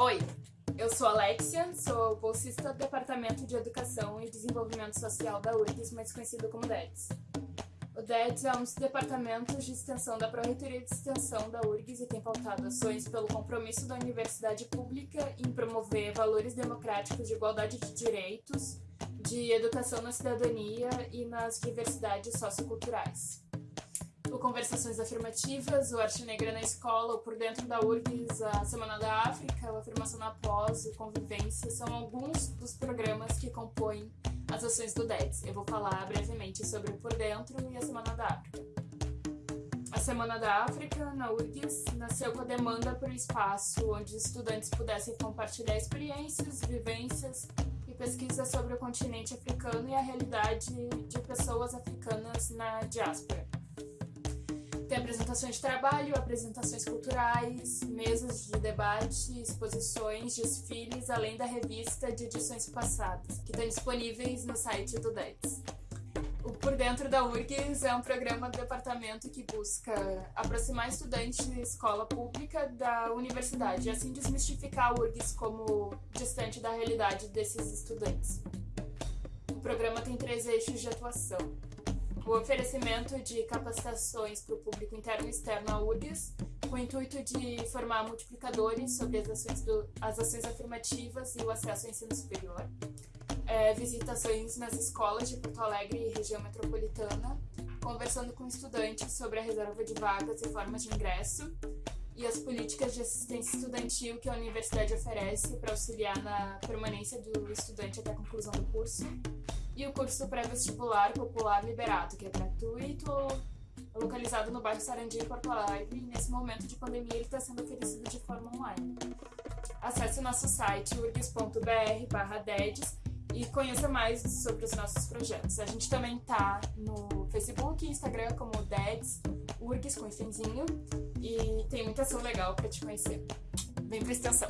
Oi, eu sou Alexia, sou bolsista do Departamento de Educação e Desenvolvimento Social da URGS, mais conhecido como DEDS. O DEDS é um dos departamentos de extensão da Pró-Reitoria de Extensão da URGS e tem pautado ações pelo compromisso da universidade pública em promover valores democráticos de igualdade de direitos, de educação na cidadania e nas diversidades socioculturais o Conversações Afirmativas, o Arte Negra na Escola, o Por Dentro da URGS, a Semana da África, o Afirmação na Pós, o Convivência, são alguns dos programas que compõem as ações do DEDS. Eu vou falar brevemente sobre o Por Dentro e a Semana da África. A Semana da África, na URGS, nasceu com a demanda por um espaço onde os estudantes pudessem compartilhar experiências, vivências e pesquisas sobre o continente africano e a realidade de pessoas africanas na diáspora. Apresentações de trabalho, apresentações culturais, mesas de debate, exposições, desfiles, além da revista de edições passadas, que estão disponíveis no site do DETS. O Por Dentro da URGS é um programa do departamento que busca aproximar estudantes de escola pública da universidade e assim desmistificar a URGS como distante da realidade desses estudantes. O programa tem três eixos de atuação o oferecimento de capacitações para o público interno e externo à URGS, com o intuito de formar multiplicadores sobre as ações, do, as ações afirmativas e o acesso ao ensino superior, é, visitações nas escolas de Porto Alegre e região metropolitana, conversando com estudantes sobre a reserva de vagas e formas de ingresso, e as políticas de assistência estudantil que a universidade oferece para auxiliar na permanência do estudante até a conclusão do curso, e o curso pré-vestibular popular liberado, que é gratuito, localizado no bairro Sarandi, Porto Alegre, e nesse momento de pandemia ele está sendo oferecido de forma online. Acesse o nosso site urgs.br dedes e conheça mais sobre os nossos projetos. A gente também está no Facebook e Instagram como Dedes, URGS com ifinzinho, e tem muita ação legal para te conhecer. Vem para extensão!